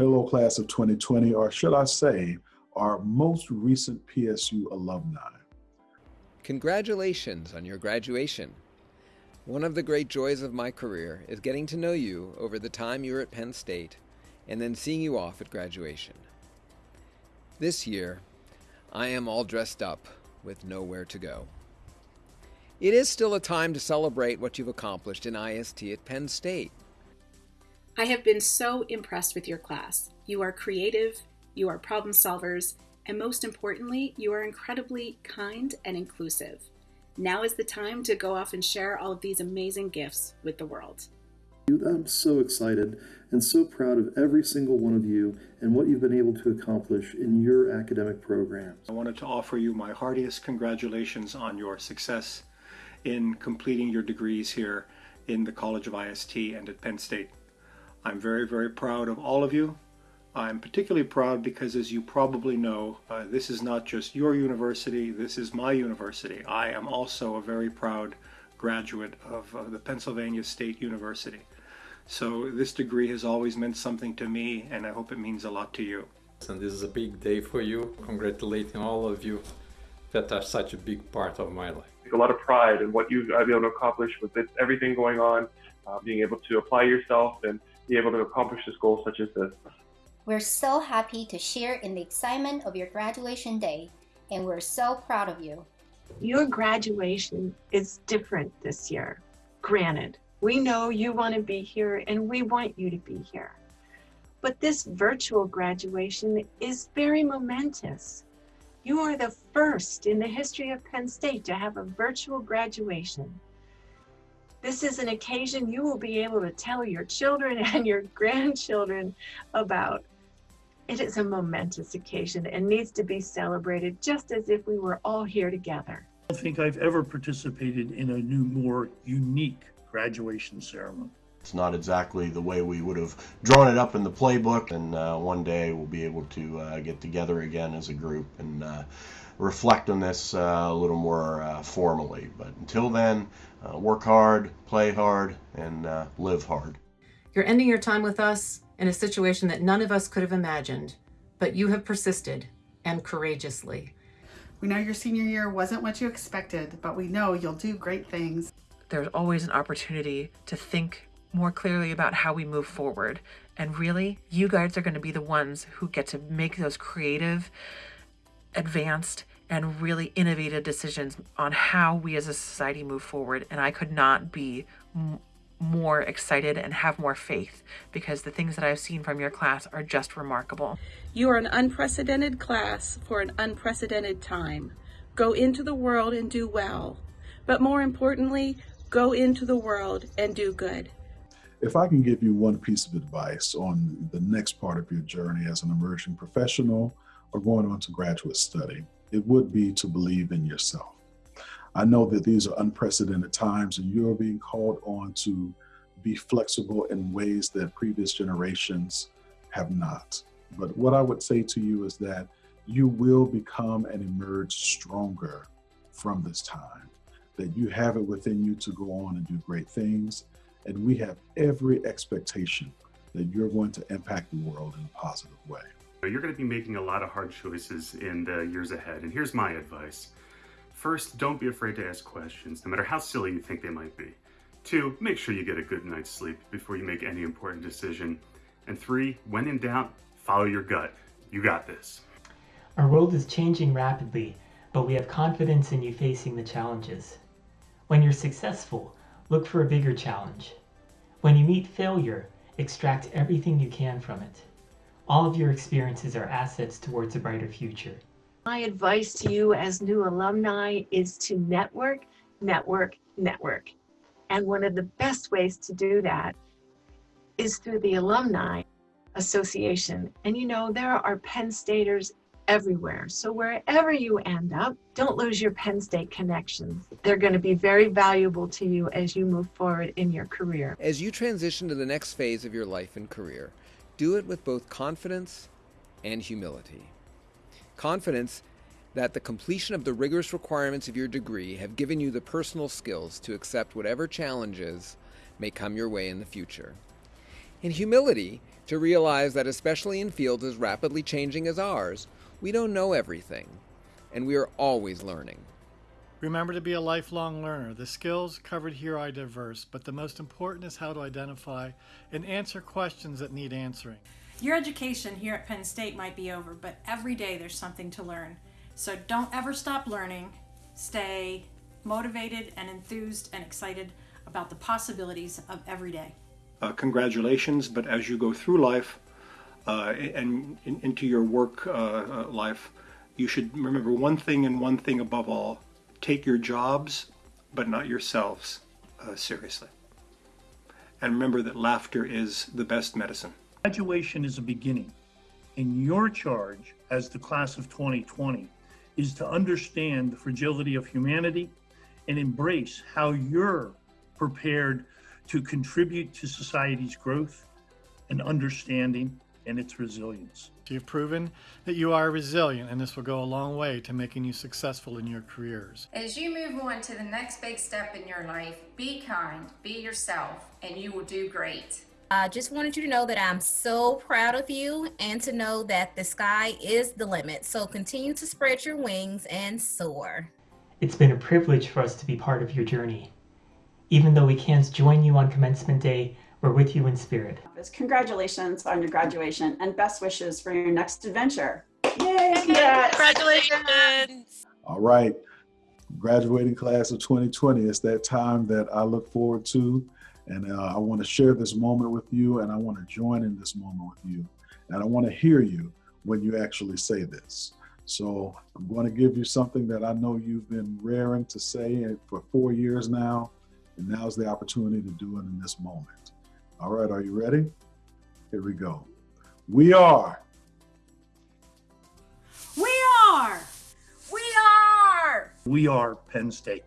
Hello, class of 2020, or should I say, our most recent PSU alumni. Congratulations on your graduation. One of the great joys of my career is getting to know you over the time you were at Penn State and then seeing you off at graduation. This year, I am all dressed up with nowhere to go. It is still a time to celebrate what you've accomplished in IST at Penn State. I have been so impressed with your class. You are creative, you are problem solvers, and most importantly, you are incredibly kind and inclusive. Now is the time to go off and share all of these amazing gifts with the world. I'm so excited and so proud of every single one of you and what you've been able to accomplish in your academic programs. I wanted to offer you my heartiest congratulations on your success in completing your degrees here in the College of IST and at Penn State. I'm very, very proud of all of you. I'm particularly proud because, as you probably know, uh, this is not just your university, this is my university. I am also a very proud graduate of uh, the Pennsylvania State University. So this degree has always meant something to me, and I hope it means a lot to you. And this is a big day for you. Congratulating all of you that are such a big part of my life. A lot of pride in what you've been able to accomplish with it, everything going on, uh, being able to apply yourself and be able to accomplish this goal such as this. We're so happy to share in the excitement of your graduation day, and we're so proud of you. Your graduation is different this year. Granted, we know you want to be here and we want you to be here. But this virtual graduation is very momentous. You are the first in the history of Penn State to have a virtual graduation. This is an occasion you will be able to tell your children and your grandchildren about. It is a momentous occasion and needs to be celebrated just as if we were all here together. I don't think I've ever participated in a new, more unique graduation ceremony. It's not exactly the way we would have drawn it up in the playbook, and uh, one day we'll be able to uh, get together again as a group and uh, reflect on this uh, a little more uh, formally. But until then, uh, work hard, play hard, and live hard. You're ending your time with us in a situation that none of us could have imagined, but you have persisted and courageously. We know your senior year wasn't what you expected, but we know you'll do great things. There's always an opportunity to think more clearly about how we move forward. And really, you guys are going to be the ones who get to make those creative, advanced, and really innovative decisions on how we as a society move forward. And I could not be more excited and have more faith because the things that I've seen from your class are just remarkable. You are an unprecedented class for an unprecedented time. Go into the world and do well. But more importantly, go into the world and do good. If I can give you one piece of advice on the next part of your journey as an emerging professional or going on to graduate study, it would be to believe in yourself. I know that these are unprecedented times and you're being called on to be flexible in ways that previous generations have not. But what I would say to you is that you will become and emerge stronger from this time, that you have it within you to go on and do great things. And we have every expectation that you're going to impact the world in a positive way. You're going to be making a lot of hard choices in the years ahead, and here's my advice. First, don't be afraid to ask questions, no matter how silly you think they might be. Two, make sure you get a good night's sleep before you make any important decision. And three, when in doubt, follow your gut. You got this. Our world is changing rapidly, but we have confidence in you facing the challenges. When you're successful, look for a bigger challenge. When you meet failure, extract everything you can from it. All of your experiences are assets towards a brighter future. My advice to you as new alumni is to network, network, network. And one of the best ways to do that is through the Alumni Association. And you know, there are Penn Staters everywhere. So wherever you end up, don't lose your Penn State connections. They're going to be very valuable to you as you move forward in your career. As you transition to the next phase of your life and career, do it with both confidence and humility. Confidence that the completion of the rigorous requirements of your degree have given you the personal skills to accept whatever challenges may come your way in the future. and humility to realize that, especially in fields as rapidly changing as ours, we don't know everything, and we are always learning. Remember to be a lifelong learner. The skills covered here are diverse, but the most important is how to identify and answer questions that need answering. Your education here at Penn State might be over, but every day there's something to learn. So don't ever stop learning. Stay motivated and enthused and excited about the possibilities of every day. Uh, congratulations, but as you go through life uh, and in, into your work uh, uh, life, you should remember one thing and one thing above all take your jobs, but not yourselves, uh, seriously. And remember that laughter is the best medicine. Graduation is a beginning, and your charge as the class of 2020 is to understand the fragility of humanity and embrace how you're prepared to contribute to society's growth and understanding and its resilience. You've proven that you are resilient, and this will go a long way to making you successful in your careers. As you move on to the next big step in your life, be kind, be yourself, and you will do great. I just wanted you to know that I'm so proud of you and to know that the sky is the limit. So continue to spread your wings and soar. It's been a privilege for us to be part of your journey. Even though we can't join you on commencement day, we're with you in spirit. Congratulations on your graduation and best wishes for your next adventure. Yay! Congrats. Congratulations! All right, graduating class of 2020. It's that time that I look forward to. And uh, I want to share this moment with you, and I want to join in this moment with you. And I want to hear you when you actually say this. So I'm going to give you something that I know you've been raring to say for four years now. And now's the opportunity to do it in this moment. All right, are you ready? Here we go. We are. We are. We are. We are Penn State.